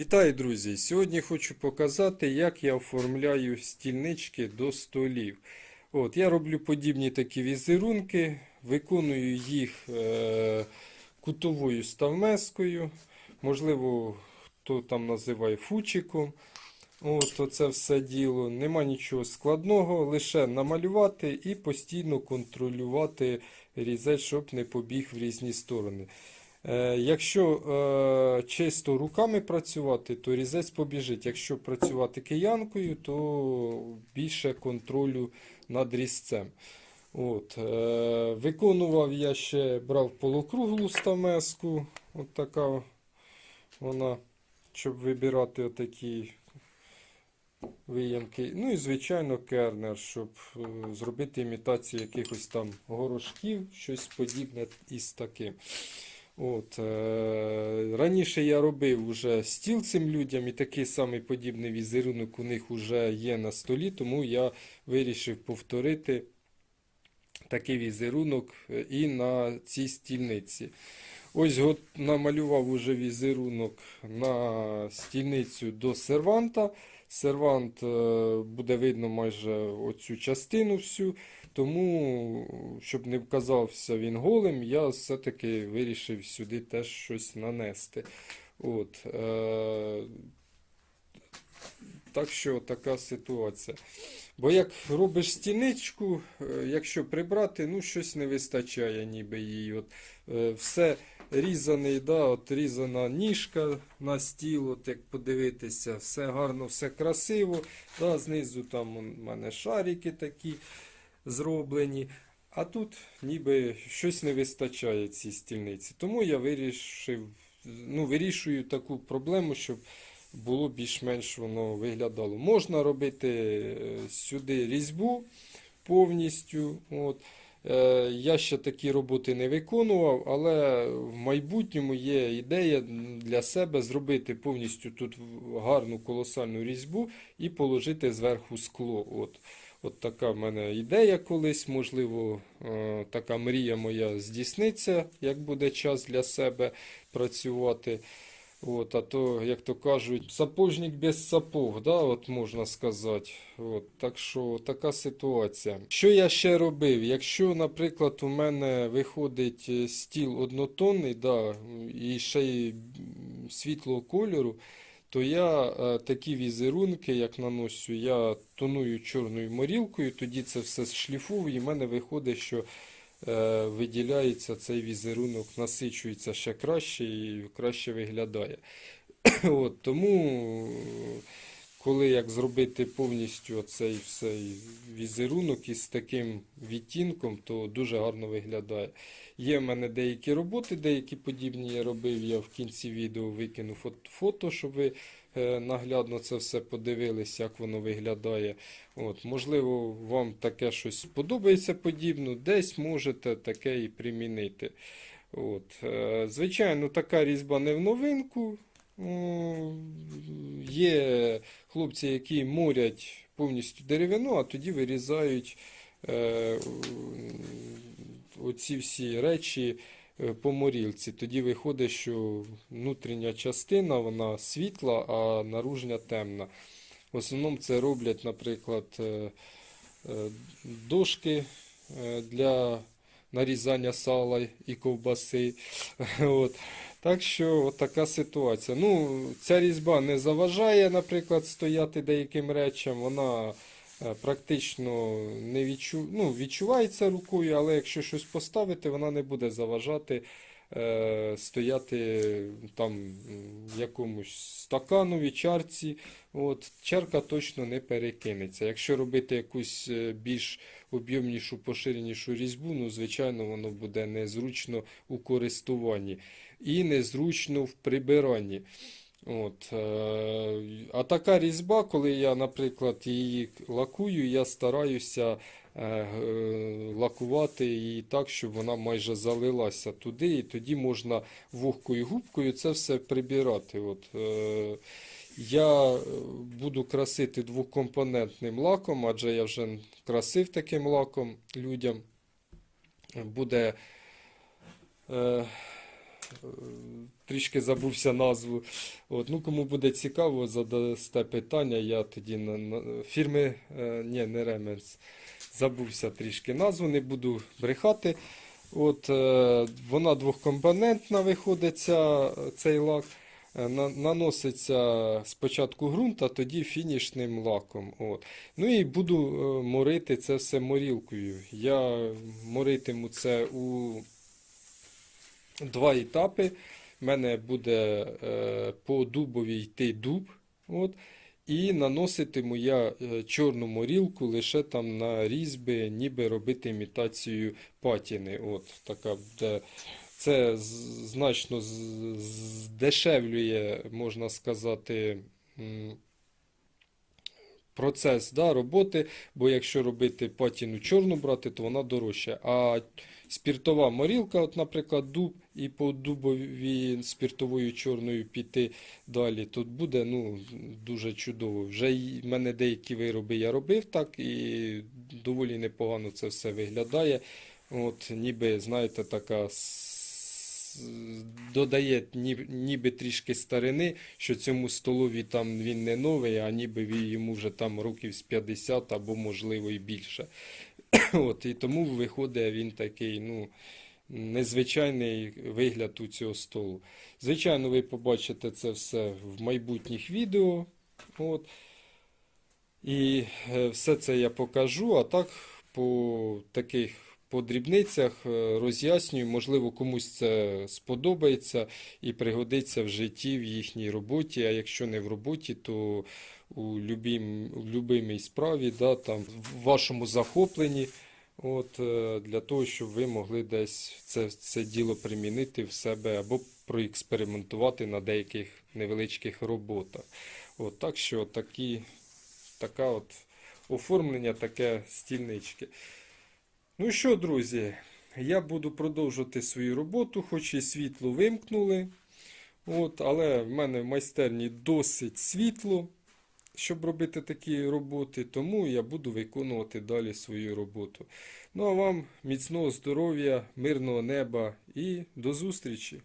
Вітаю, друзі! Сьогодні хочу показати, як я оформляю стільнички до столів. От, я роблю подібні такі візерунки, виконую їх е, кутовою ставмескою, можливо, хто там називає фучиком. От, оце все діло. Нема нічого складного, лише намалювати і постійно контролювати різець, щоб не побіг в різні сторони. Е, Якщо е, чисто руками працювати, то різець побіжить. Якщо працювати киянкою, то більше контролю над різцем. От, е, виконував я ще брав полукруглу стамеску, от така вона, щоб вибирати отакі виямки. Ну і, звичайно, кернер, щоб зробити імітацію якихось там горошків, щось подібне із таким. От, е, раніше я робив уже стіл цим людям, і такий самий подібний візерунок у них вже є на столі, тому я вирішив повторити такий візерунок е, і на цій стільниці. Ось от намалював уже візерунок на стільницю до серванта. Сервант е, буде видно майже оцю частину всю. Тому, щоб не вказався він голим, я все-таки вирішив сюди теж щось нанести. От, е, так що така ситуація. Бо як робиш стіничку, е, якщо прибрати, ну щось не вистачає ніби її. От, все різаний, да, от різана ніжка на стіл, от як подивитися, все гарно, все красиво. Да, знизу там у мене шарики такі зроблені. А тут ніби щось не вистачає цій стільниці. Тому я вирішив, ну, вирішую таку проблему, щоб було більш-менш воно виглядало. Можна робити е, сюди різьбу повністю. От. Е, Я ще такі роботи не виконував, але в майбутньому є ідея для себе зробити повністю тут гарну колосальну різьбу і положити зверху скло. От. От така в мене ідея колись, можливо, е, така мрія моя здійсниться, як буде час для себе працювати. От, а то, як то кажуть, сапожник без сапог, да, от можна сказати. От, так що така ситуація. Що я ще робив? Якщо, наприклад, у мене виходить е, стіл однотонний, да, і ще й світлого кольору, то я е, такі візерунки, як наношу, я тоную чорною морілкою, тоді це все шліфую, і в мене виходить, що виділяється цей візерунок, насичується ще краще і краще виглядає. От, тому, коли як зробити повністю цей візерунок із таким відтінком, то дуже гарно виглядає. Є в мене деякі роботи, деякі подібні я робив. Я в кінці відео викину фото, щоб ви е, наглядно це все подивилися, як воно виглядає. От, можливо, вам таке щось подобається подібно, десь можете таке і примінити. От, е, звичайно, така різьба не в новинку. Є хлопці, які морять повністю деревину, а тоді вирізають е, оці всі речі е, по морілці. Тоді виходить, що внутрішня частина вона світла, а наружня темна. В основному це роблять, наприклад, е, е, дошки е, для нарізання сала і ковбаси. От. Так що от така ситуація. Ну, ця різьба не заважає, наприклад, стояти деяким речам. Вона е, практично не відчу... ну, відчувається рукою, але якщо щось поставити, вона не буде заважати е, стояти там в якомусь стаканові, чарці. От, чарка точно не перекинеться. Якщо робити якусь е, більш об'ємнішу, поширенішу різьбу, ну, звичайно, воно буде незручно у користуванні і незручно в прибиранні. От, е, а така різьба, коли я, наприклад, її лакую, я стараюся е, е, лакувати її так, щоб вона майже залилася туди, і тоді можна вогкою губкою це все прибирати. От, я буду красити двокомпонентним лаком, адже я вже красив таким лаком людям. Буде трішки забувся назву. От, ну, кому буде цікаво, задасте питання, я тоді на, на фірми, е, ні, не Ременс, забувся трішки назву, не буду брехати. От, е, вона двохкомпонентна виходить, цей лак. Е, на- Наноситься спочатку ґрунт, а тоді фінішним лаком. От. Ну і буду е, морити це все морілкою. Я моритиму це у два етапи. У мене буде е, по дубовій йти дуб. От, і наноситиму я е, чорну морілку лише там на різьби, ніби робити імітацію патіни. От, така буде. Це значно здешевлює, можна сказати, процес да, роботи, бо якщо робити патіну чорну брати, то вона дорожча. А спіртова морілка, от, наприклад, дуб, і по дубові спіртовою чорною піти далі, тут буде ну, дуже чудово. Вже в мене деякі вироби я робив так, і доволі непогано це все виглядає. От, ніби, знаєте, така додає ні- ніби трішки старини, що цьому столові там він не новий, а ніби йому вже там років з 50 або можливо і більше. От, і тому виходить він такий, ну, незвичайний вигляд у цього столу. Звичайно, ви побачите це все в майбутніх відео. От. І е, все це я покажу, а так по таких по дрібницях е, роз'яснюю, можливо, комусь це сподобається і пригодиться в житті, в їхній роботі. А якщо не в роботі, то у любим, у любимій справі, да, там, в вашому захопленні. От, е, для того, щоб ви могли десь це, це діло примінити в себе або проекспериментувати на деяких невеличких роботах. От, так що такі, така от оформлення, таке стільнички. Ну що, друзі, я буду продовжувати свою роботу, хоч і світло вимкнули. От, але в мене в майстерні досить світло, щоб робити такі роботи, тому я буду виконувати далі свою роботу. Ну а вам міцного здоров'я, мирного неба і до зустрічі!